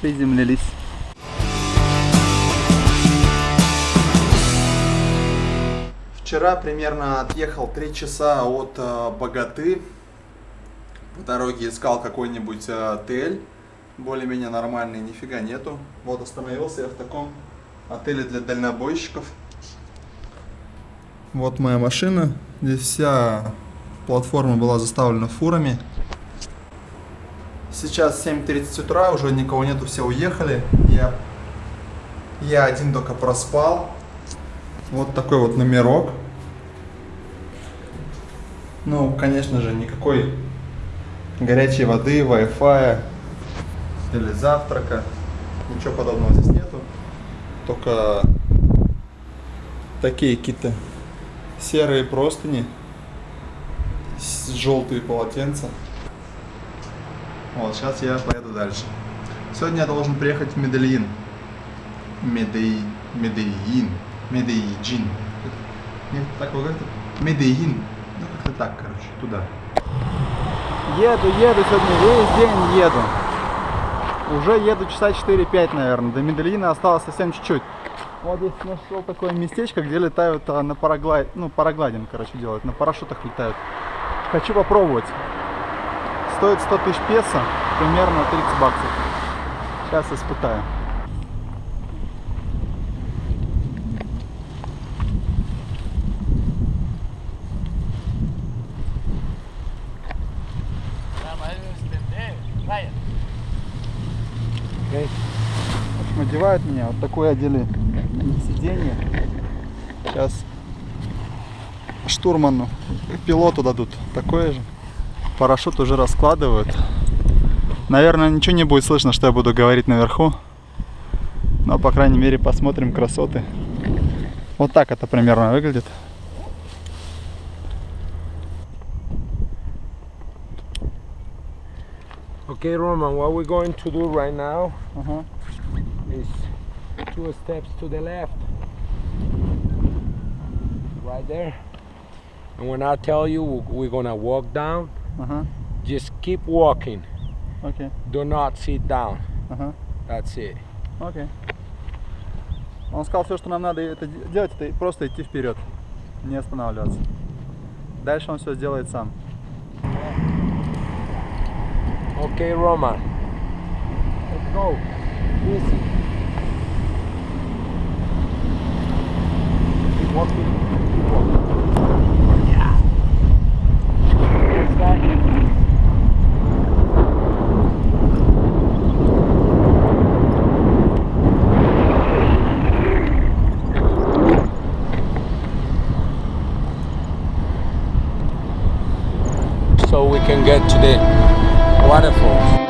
приземлились. Вчера примерно отъехал 3 часа от э, Богаты. По дороге искал какой-нибудь э, отель, более-менее нормальный, нифига нету. Вот остановился я в таком отеле для дальнобойщиков. Вот моя машина. Здесь вся платформа была заставлена фурами. Сейчас 7.30 утра, уже никого нету, все уехали. Я, я один только проспал. Вот такой вот номерок. Ну, конечно же, никакой горячей воды, Wi-Fi или завтрака. Ничего подобного здесь нету. Только такие какие-то серые простыни, желтые полотенца. Вот, сейчас я поеду дальше. Сегодня я должен приехать в Медельин. Медей... Медельин. Медейджин. Нет, так вы говорите? Медельин. Ну, как-то так, короче, туда. Еду, еду сегодня, весь день еду. Уже еду часа 4-5, наверное. До Медельина осталось совсем чуть-чуть. Вот здесь нашел такое местечко, где летают а, на параглайд, ну, параглайдинг, короче, делают, на парашютах летают. Хочу попробовать. Стоит 100 тысяч песо, примерно 30 баксов. Сейчас испытаю. В общем, одевают меня, вот такое одели сиденье. Сейчас штурману, пилоту дадут такое же. Парашют уже раскладывают. Наверное, ничего не будет слышно, что я буду говорить наверху. Но, по крайней мере, посмотрим красоты. Вот так это примерно выглядит. Okay, Roman, what we're going to do right now Ага. is two steps to the left. Right there. And when I tell you we're gonna walk down, Ага. just keep walking. Окей. Do not sit down. Ага. That's it. Окей. Он сказал, все, что нам надо это де- делать, это просто идти вперед, не останавливаться. Дальше он все сделает сам. Okay, Roman. Let's go. Easy. today. Waterfalls.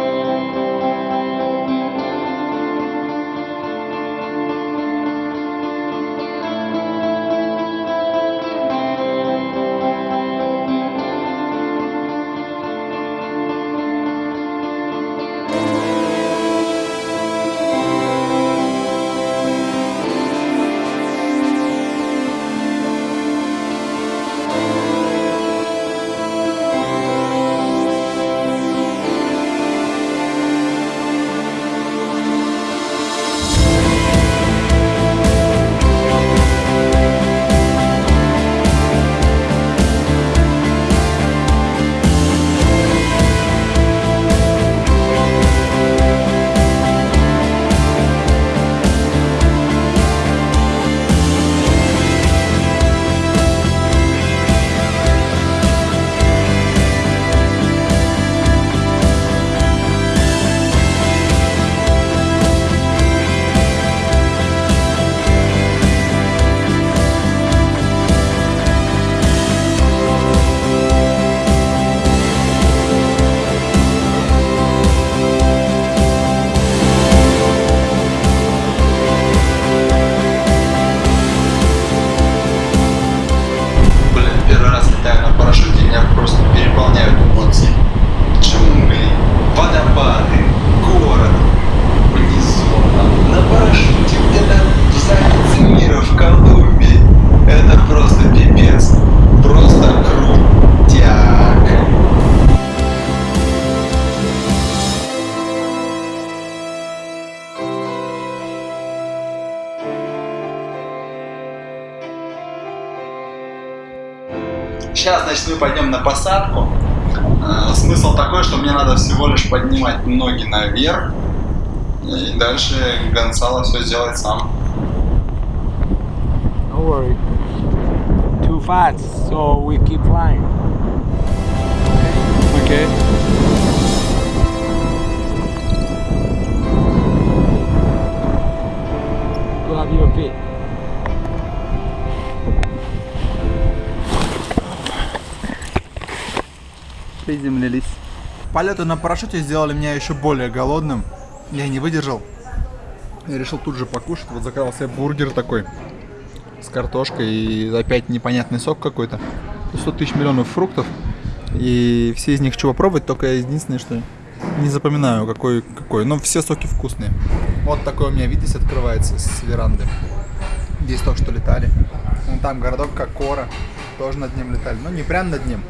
Значит, мы пойдем на посадку. Э, смысл такой, что мне надо всего лишь поднимать ноги наверх. И дальше Гонсало все сделает сам. Don't worry. Too fast, so we keep flying. Окей. Grab your feet. Приземлились. Полеты на парашюте сделали меня еще более голодным. Я не выдержал. Я решил тут же покушать. Вот заказал себе бургер такой с картошкой и опять непонятный сок какой-то. 100 тысяч миллионов фруктов. И все из них хочу попробовать, только единственное, что не запоминаю, какой какой. Но все соки вкусные. Вот такой у меня вид здесь открывается с веранды. Здесь только что летали. Вон там городок Кокора. Тоже над ним летали. Но не прям над ним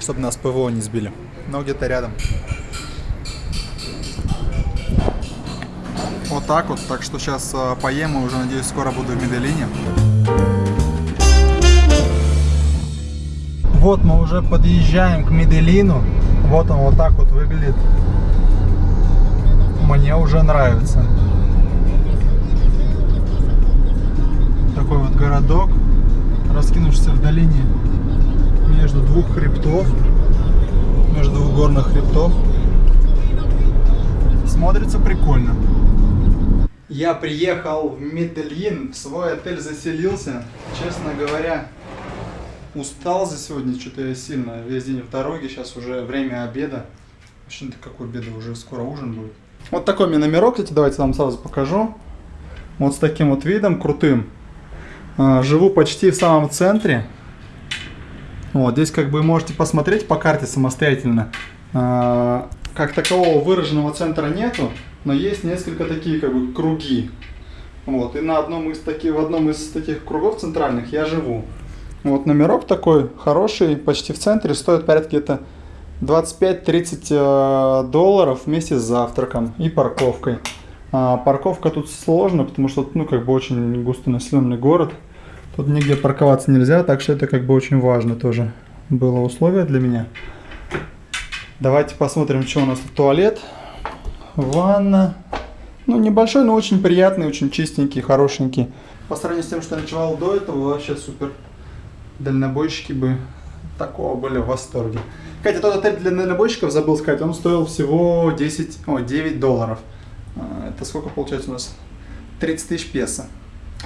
чтобы нас ПВО не сбили. Но где-то рядом. Вот так вот. Так что сейчас э, поем и уже, надеюсь, скоро буду в Медellине. Вот мы уже подъезжаем к Медellину. Вот он вот так вот выглядит. Мне уже нравится. Такой вот городок, раскинувшийся в долине между двух хребтов, между двух горных хребтов. Смотрится прикольно. Я приехал в Медельин, в свой отель заселился. Честно говоря, устал за сегодня, что-то я сильно. Весь день в дороге, сейчас уже время обеда. Вообще-то какой обеда, уже скоро ужин будет. Вот такой мне номерок, кстати, давайте вам сразу покажу. Вот с таким вот видом крутым. А, живу почти в самом центре. Вот, здесь как бы можете посмотреть по карте самостоятельно. А, как такового выраженного центра нету, но есть несколько такие как бы круги. Вот, и на одном из таких, в одном из таких кругов центральных я живу. Вот номерок такой хороший, почти в центре, стоит порядка где-то 25-30 э, долларов вместе с завтраком и парковкой. А, парковка тут сложно, потому что ну как бы очень густонаселенный город. Тут нигде парковаться нельзя, так что это как бы очень важно тоже было условие для меня. Давайте посмотрим, что у нас тут туалет. Ванна. Ну, небольшой, но очень приятный, очень чистенький, хорошенький. По сравнению с тем, что я ночевал до этого, вообще супер. Дальнобойщики бы такого были в восторге. Кстати, тот отель для дальнобойщиков, забыл сказать, он стоил всего 10, о, 9 долларов. А, это сколько получается у нас? 30 тысяч песо.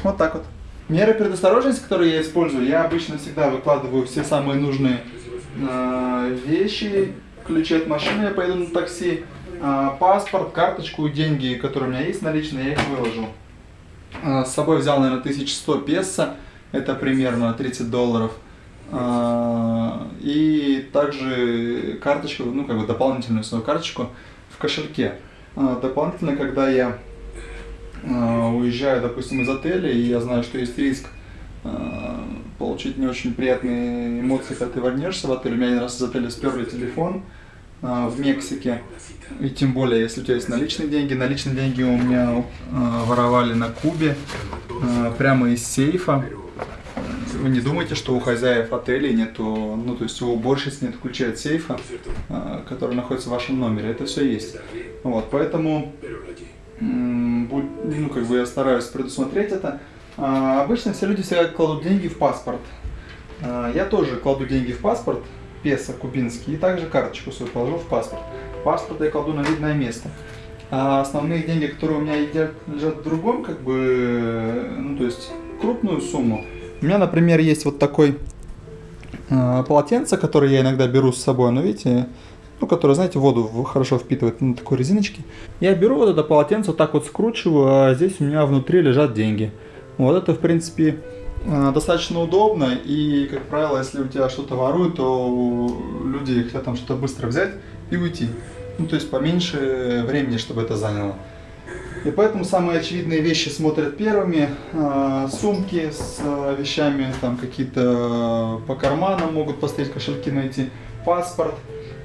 Вот так вот. Меры предосторожности, которые я использую, я обычно всегда выкладываю все самые нужные э, вещи, ключи от машины, я поеду на такси, э, паспорт, карточку, деньги, которые у меня есть наличные, я их выложу. Э, с собой взял, наверное, 1100 песо, это примерно 30 долларов. Э, и также карточку, ну как бы дополнительную свою карточку в кошельке. Э, дополнительно, когда я уезжаю, допустим, из отеля, и я знаю, что есть риск э, получить не очень приятные эмоции, когда ты вернешься в отель. У меня один раз из отеля сперли телефон э, в Мексике. И тем более, если у тебя есть наличные деньги. Наличные деньги у меня воровали на Кубе, прямо из сейфа. Вы не думайте, что у хозяев отелей нету, ну то есть у уборщиц нет ключа от сейфа, который находится в вашем номере. Это все есть. Вот, поэтому ну, как бы я стараюсь предусмотреть это. А, обычно все люди всегда кладут деньги в паспорт. А, я тоже кладу деньги в паспорт, песо кубинский, и также карточку свою положу в паспорт. Паспорт я кладу на видное место. А основные деньги, которые у меня лежат, лежат в другом, как бы, ну, то есть крупную сумму. У меня, например, есть вот такой э, полотенце, которое я иногда беру с собой, но видите, ну, которая, знаете, воду хорошо впитывает на такой резиночке. Я беру вот это полотенце, вот так вот скручиваю, а здесь у меня внутри лежат деньги. Вот это, в принципе, э, достаточно удобно, и, как правило, если у тебя что-то воруют, то люди хотят там что-то быстро взять и уйти. Ну, то есть поменьше времени, чтобы это заняло. И поэтому самые очевидные вещи смотрят первыми. Э, сумки с э, вещами, там какие-то по карманам могут посмотреть, кошельки найти, паспорт.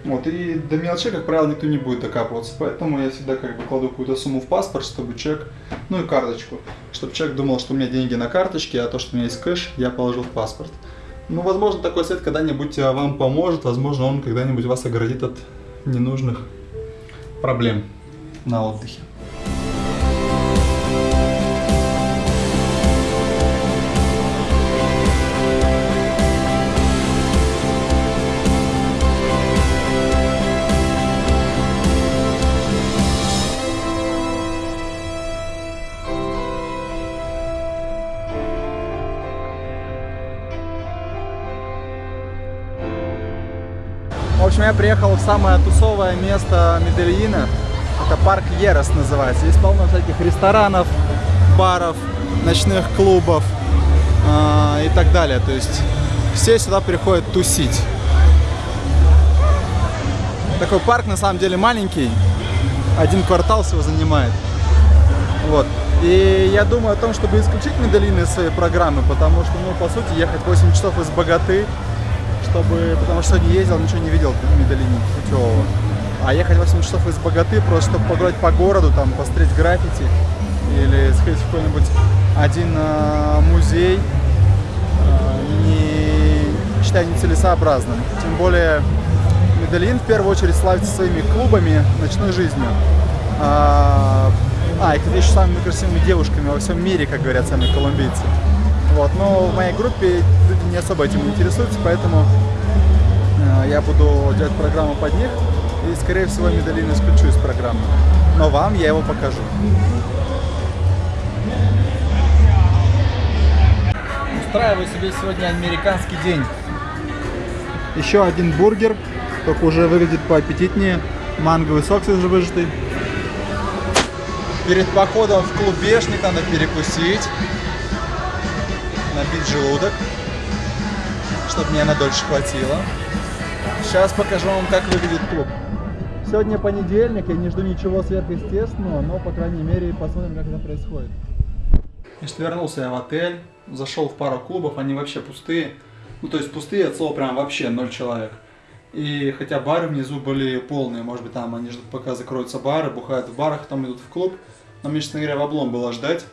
Вот, и до мелочей, как правило, никто не будет докапываться, поэтому я всегда как бы кладу какую-то сумму в паспорт, чтобы человек, ну и карточку, чтобы человек думал, что у меня деньги на карточке, а то, что у меня есть кэш, я положил в паспорт. Ну, возможно, такой свет когда-нибудь э, вам поможет, возможно, он когда-нибудь вас оградит от ненужных проблем на отдыхе. Общем, я приехал в самое тусовое место Медельина. Это парк Ерос называется. Здесь полно всяких ресторанов, баров, ночных клубов э, и так далее. То есть все сюда приходят тусить. Такой парк на самом деле маленький. Один квартал всего занимает. Вот. И я думаю о том, чтобы исключить Медellин из своей программы, потому что, ну, по сути, ехать 8 часов из Богаты чтобы, потому что сегодня ездил, ничего не видел в Медellине путевого. А ехать 8 часов из Богаты, просто чтобы погулять по городу, там, посмотреть граффити или сходить в какой-нибудь один э, музей, э, не считаю нецелесообразным. Тем более Медellин в первую очередь славится своими клубами, ночной жизнью. А, а и, кстати, еще самыми красивыми девушками во всем мире, как говорят сами колумбийцы. Вот, но в моей группе не особо этим интересуются, поэтому э, я буду делать программу под них и, скорее всего, Медалин исключу из программы. Но вам я его покажу. Устраиваю себе сегодня американский день. Еще один бургер, только уже выглядит поаппетитнее. Манговый сок свежевыжатый. Перед походом в клубешник надо перекусить набить желудок, чтобы мне на дольше хватило. Сейчас покажу вам, как выглядит клуб. Сегодня понедельник, я не жду ничего сверхъестественного, но, по крайней мере, посмотрим, как это происходит. Значит, вернулся я в отель, зашел в пару клубов, они вообще пустые. Ну, то есть пустые от слова прям вообще ноль человек. И хотя бары внизу были полные, может быть, там они ждут, пока закроются бары, бухают в барах, там идут в клуб. Но мне, честно говоря, в облом было ждать.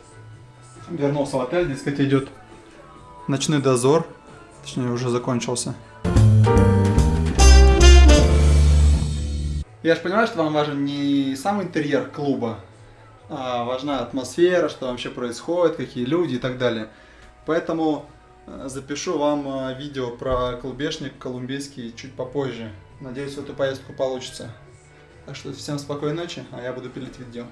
Вернулся в отель, здесь, кстати, идет Ночной дозор, точнее уже закончился. Я же понимаю, что вам важен не сам интерьер клуба, а важна атмосфера, что вообще происходит, какие люди и так далее. Поэтому э, запишу вам э, видео про клубешник колумбийский чуть попозже. Надеюсь, в эту поездку получится. Так что всем спокойной ночи, а я буду пилить видео.